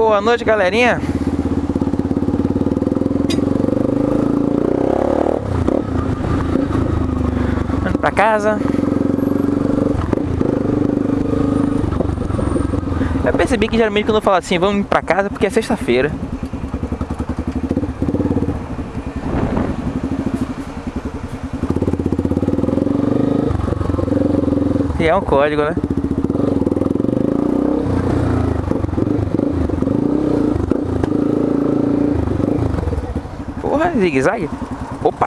Boa noite, galerinha. Indo pra casa. Eu percebi que geralmente quando eu falo assim, vamos pra casa porque é sexta-feira. E é um código, né? Porra, zigue-zague. Opa!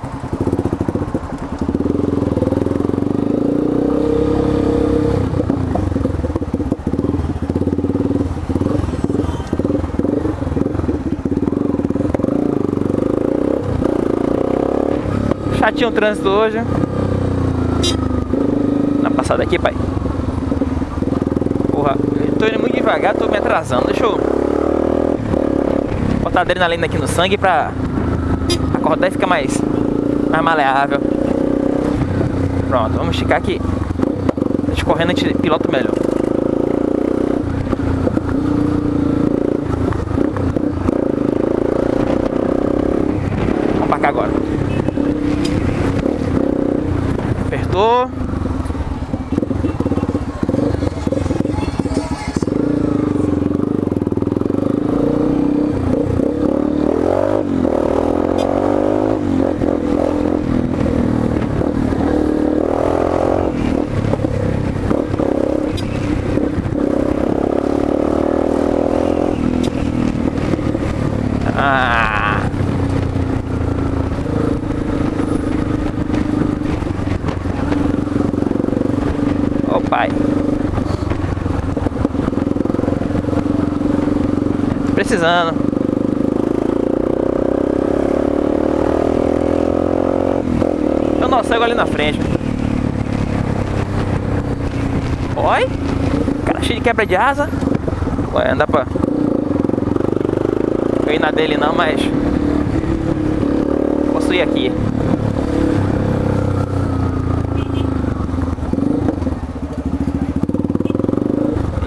Chatinho o trânsito hoje. Na passada aqui, pai. Porra, eu tô indo muito devagar, tô me atrasando. Deixa eu botar adrenalina aqui no sangue pra acordar e ficar mais, mais maleável. Pronto, vamos esticar aqui. Escorrendo a gente pilota melhor. Vamos pra cá agora. Apertou. Ah. Ô pai. Precisando. Eu não cego ali na frente. Oi? Cara cheio de quebra de asa. Ué, anda pra eu ir na dele não, mas posso ir aqui.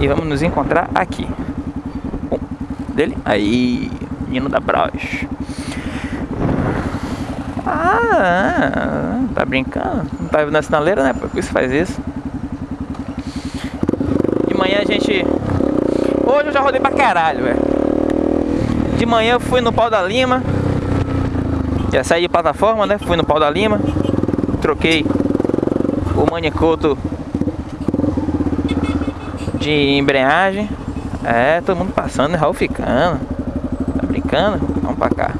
E vamos nos encontrar aqui. Dele. Aí, menino da Braus. Ah, tá brincando? Não tá na sinaleira, né? Por isso faz isso. De manhã a gente. Hoje eu já rodei pra caralho, velho. De manhã eu fui no Pau da Lima. Já saí de plataforma, né? Fui no Pau da Lima. Troquei o manicoto de embreagem. É, todo mundo passando, né? Raul ficando. Tá brincando? Vamos pra cá.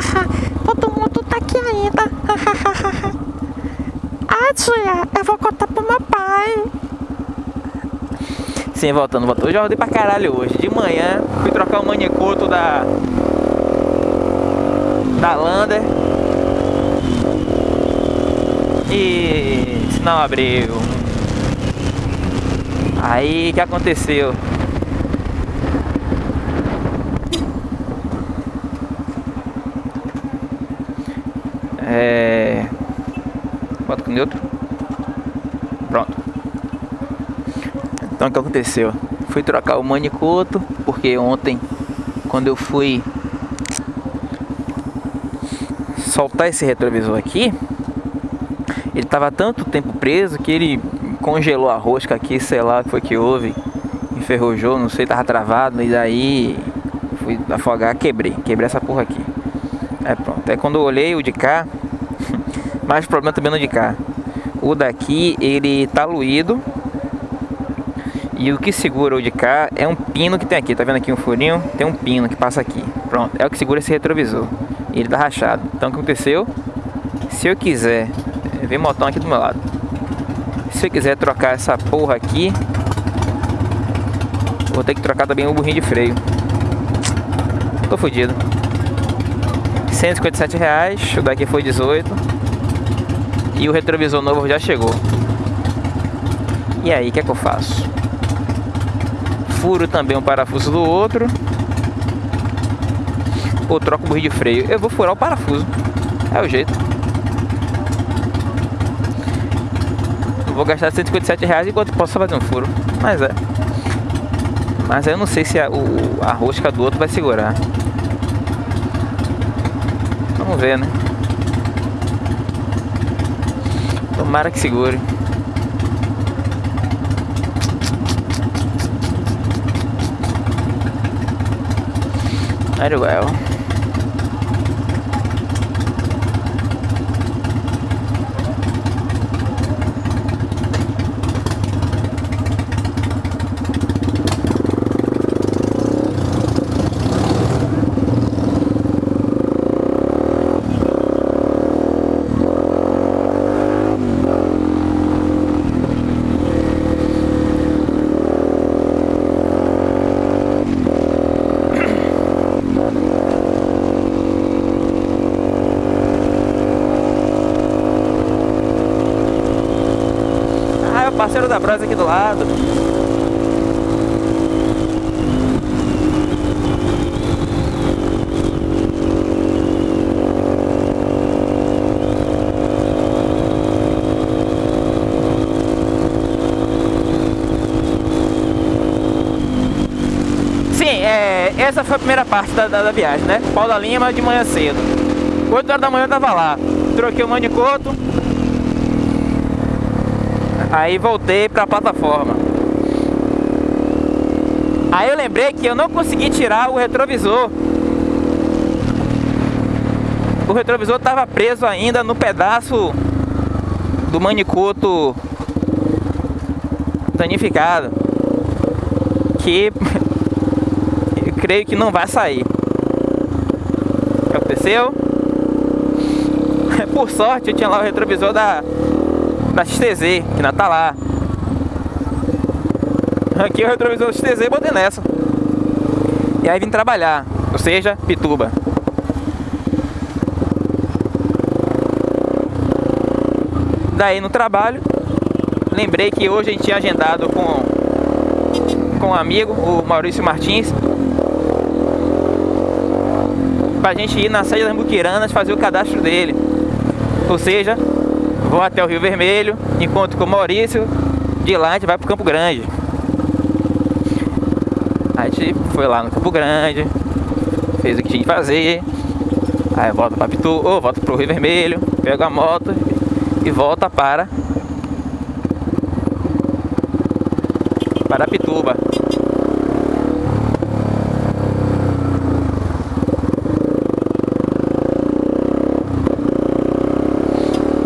Todo mundo tá aqui ainda. ah, tia, eu vou contar pro meu pai. Sim, voltando, voltando. Eu já rodei pra caralho hoje. De manhã, fui trocar o manicoto da. Da Lander. E. Não abriu. Aí, que aconteceu? É. Bota com neutro. Pronto. Então o que aconteceu? Fui trocar o manicoto, porque ontem, quando eu fui soltar esse retrovisor aqui, ele tava tanto tempo preso que ele congelou a rosca aqui, sei lá o que foi que houve, enferrujou, não sei, tava travado, e daí fui afogar, quebrei, quebrei essa porra aqui. É pronto, aí quando eu olhei o de cá, mais problema também no de cá. O daqui, ele tá luído, e o que segura o de cá é um pino que tem aqui, tá vendo aqui um furinho? Tem um pino que passa aqui, pronto, é o que segura esse retrovisor. Ele tá rachado. Então o que aconteceu? Se eu quiser, vem motão aqui do meu lado. Se eu quiser trocar essa porra aqui, vou ter que trocar também o burrinho de freio. Tô fodido. 157 reais, o daqui foi 18. E o retrovisor novo já chegou. E aí, o que é que eu faço? Furo também um parafuso do outro. Ou troco o burrinho de freio. Eu vou furar o parafuso. É o jeito. Vou gastar 157 reais enquanto posso fazer um furo. Mas é. Mas eu não sei se a, o, a rosca do outro vai segurar. Vamos ver, né? Tomara que segure. Very well. parceiro da Brasa aqui do lado. Sim, é, essa foi a primeira parte da, da, da viagem, né? Paula Lima de manhã cedo. 8 horas da manhã eu tava lá. Troquei o manicoto, Aí voltei para a plataforma. Aí eu lembrei que eu não consegui tirar o retrovisor. O retrovisor estava preso ainda no pedaço do manicoto danificado. Que eu creio que não vai sair. O que aconteceu? Por sorte eu tinha lá o retrovisor da da XTZ, que ainda tá lá. Aqui o retrovisor da XTZ botei nessa. E aí vim trabalhar, ou seja, Pituba. Daí no trabalho, lembrei que hoje a gente tinha agendado com, com um amigo, o Maurício Martins, pra gente ir na sede das Muquiranas fazer o cadastro dele. Ou seja, Vou até o Rio Vermelho, encontro com o Maurício, de lá a gente vai pro Campo Grande. A gente foi lá no Campo Grande, fez o que tinha que fazer, aí volta para Pitu, ou volta pro Rio Vermelho, pega a moto e volta para para Pituba.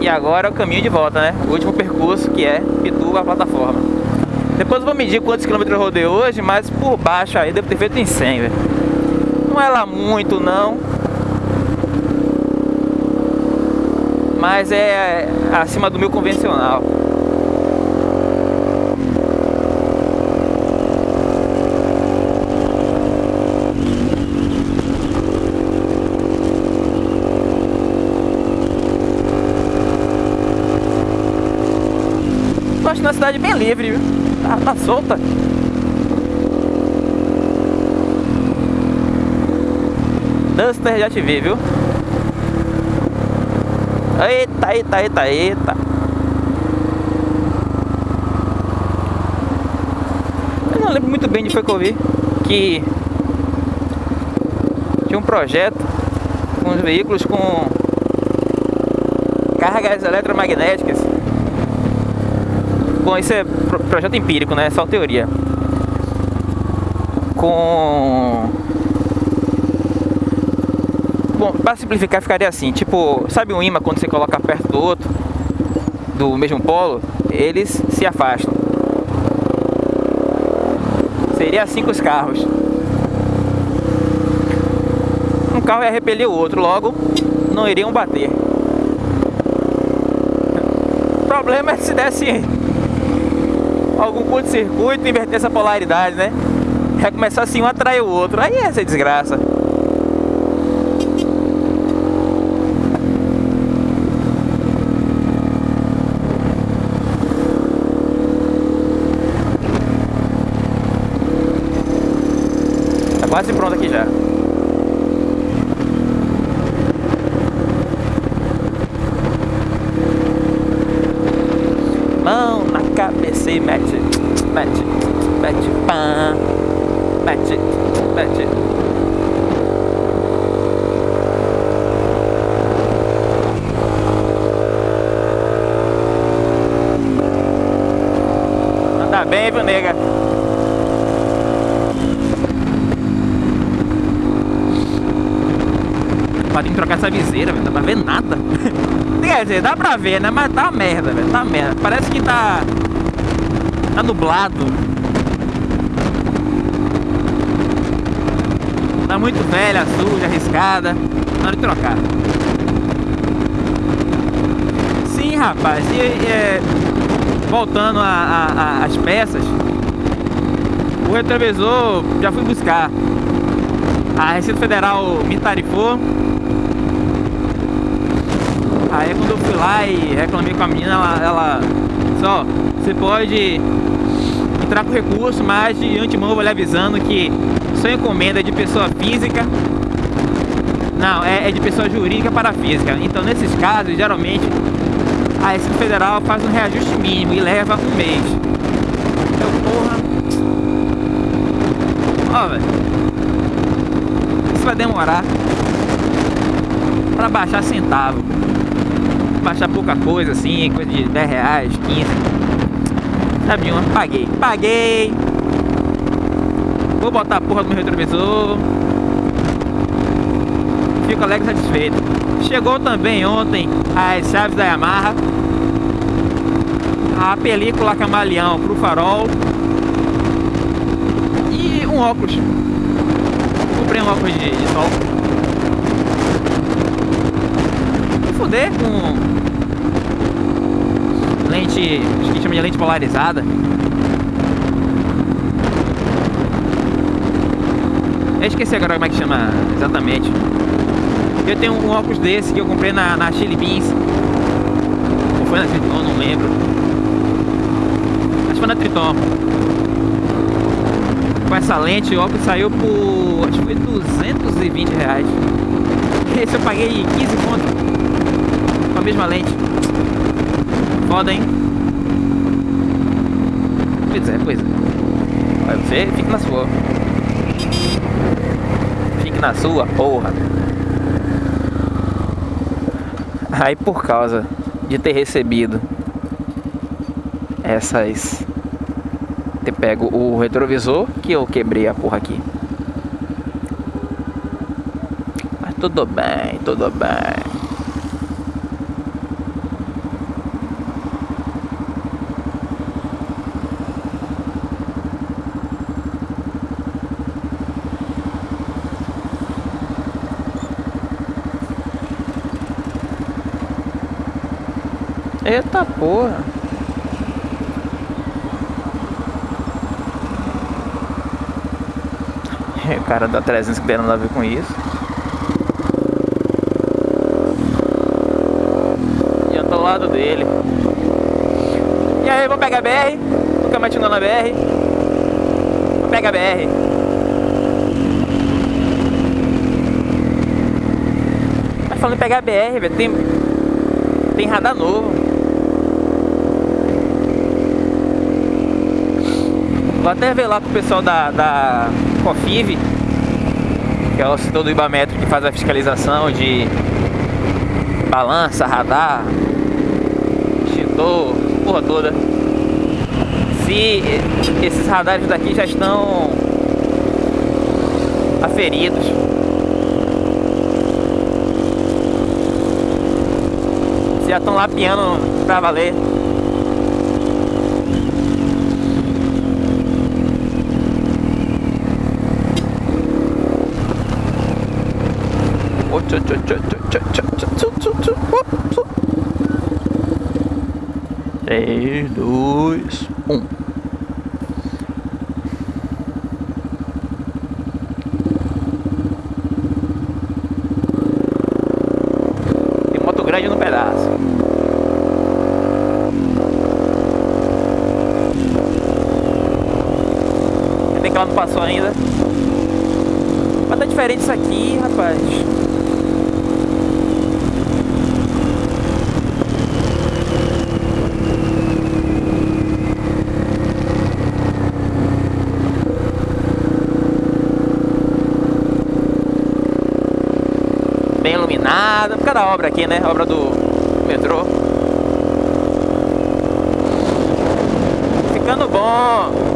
E agora é o caminho de volta, né? O último percurso que é Pituba a plataforma. Depois eu vou medir quantos quilômetros eu rodei hoje, mas por baixo aí devo ter feito em 100, velho. Não é lá muito não. Mas é acima do meu convencional. Uma cidade bem livre, viu? Tá, tá solta. Duster já te vi, viu? Eita, eita, eita, eita. Eu não lembro muito bem de foi que eu vi que tinha um projeto com os veículos com cargas eletromagnéticas Bom, isso é projeto empírico, né? É só teoria. Com... Bom, para simplificar ficaria assim, tipo, sabe um imã quando você coloca perto do outro, do mesmo polo, eles se afastam. Seria assim com os carros. Um carro ia repelir o outro, logo não iriam bater. O problema é se desse algum curto-circuito inverter essa polaridade, né? Vai começar assim um atrai o outro. Aí é essa desgraça. Tá quase pronto aqui já. Anda bem, viu, nega? Pode trocar essa viseira. Não dá pra ver nada. Quer dizer, dá pra ver, né? Mas tá merda, velho. Tá merda. Parece que tá. Tá nublado. Tá muito velha, suja, arriscada. Na hora de trocar. Sim, rapaz. E, é, voltando às peças. O retrovisor já fui buscar. A Receita Federal me tarifou Aí quando eu fui lá e reclamei com a menina, ela, ela só, você pode entrar com recurso, mas de antemão eu vou lhe avisando que sua encomenda de pessoa física. Não, é, é de pessoa jurídica para física. Então nesses casos, geralmente, a Receita Federal faz um reajuste mínimo e leva um mês. Então, porra. Ó, velho. Isso vai demorar para baixar centavo baixar pouca coisa assim, coisa de 10 reais, 15. Sabe uma? Paguei. Paguei. Vou botar a porra do meu retrovisor. Fico alegre e satisfeito. Chegou também ontem as chaves da Yamaha. A película camaleão pro farol. E um óculos. Comprei um óculos de, de sol. fuder com lente, acho que chama de lente polarizada. Eu esqueci agora como é que chama exatamente. Eu tenho um óculos desse que eu comprei na, na Chili Beans. Ou foi na Triton, não lembro. Acho que foi na Triton. Com essa lente, o óculos saiu por. acho que foi 220 reais. Esse eu paguei 15 conto. Com a mesma lente foda, hein? Pois é, pois é. Você, fica na sua. Na sua, porra. Aí por causa de ter recebido essas ter pego o retrovisor que eu quebrei a porra aqui. Mas tudo bem, tudo bem. Eita porra. O cara da 300 que nada a ver com isso. E eu tô ao lado dele. E aí, vou pegar a BR. Nunca mais na BR. Vou pegar a BR. Mas falando em pegar a BR, velho, tem, tem radar novo. Vou até ver lá com o pessoal da, da COFIV, que é o setor do Ibametro que faz a fiscalização de balança, radar, extintor, porra toda. Se esses radares daqui já estão aferidos. Se já estão lapiando pra valer. Três, dois, um. Tem moto grande no pedaço. Tem que ela não passou ainda. Mas tá diferente isso aqui, rapaz. Nada, por causa da obra aqui, né? Obra do metrô. Ficando bom.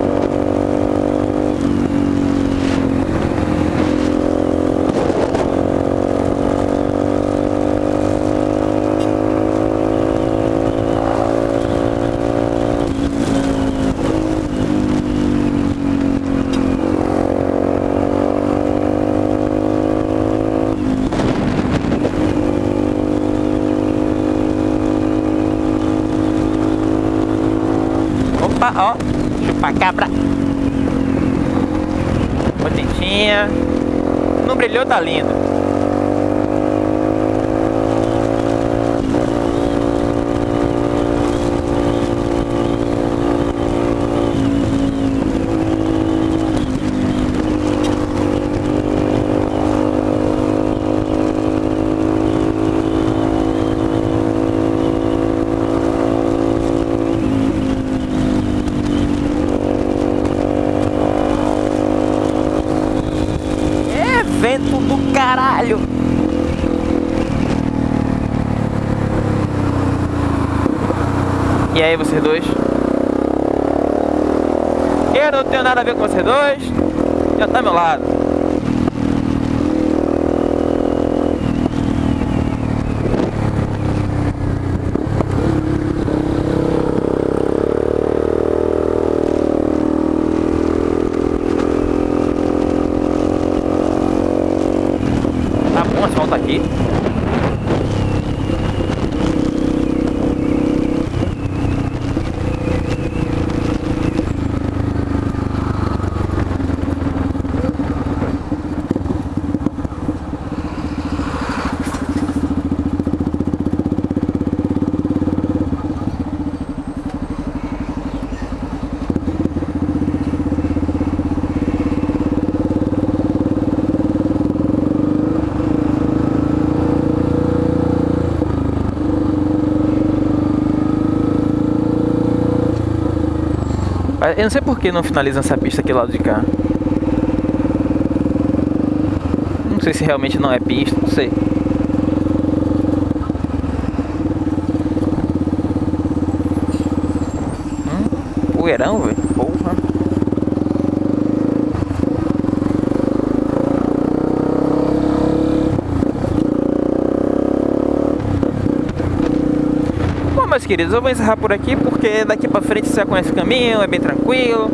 Opa, ó. Chupa-cabra. Potentinha. Não brilhou, tá lindo. É vento do caralho. E aí, vocês dois? Eu não tenho nada a ver com vocês dois. Já tá ao meu lado. Tá bom, asfalto aqui. Eu não sei por que não finaliza essa pista aqui do lado de cá. Não sei se realmente não é pista, não sei. Hum, poeirão, velho. Porra. Meus queridos, eu vou encerrar por aqui porque daqui pra frente você já conhece o caminho, é bem tranquilo.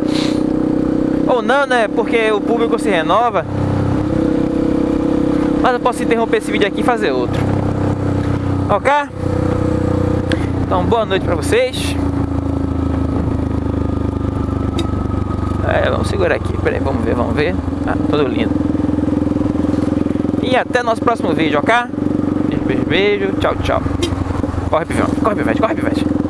Ou não, né? Porque o público se renova. Mas eu posso interromper esse vídeo aqui e fazer outro. Ok? Então, boa noite pra vocês. É, vamos segurar aqui. Peraí, vamos ver, vamos ver. Ah, todo lindo. E até nosso próximo vídeo, ok? Beijo, beijo, beijo. Tchau, tchau. Corre, pivete, corre, pivete, corre, pivete.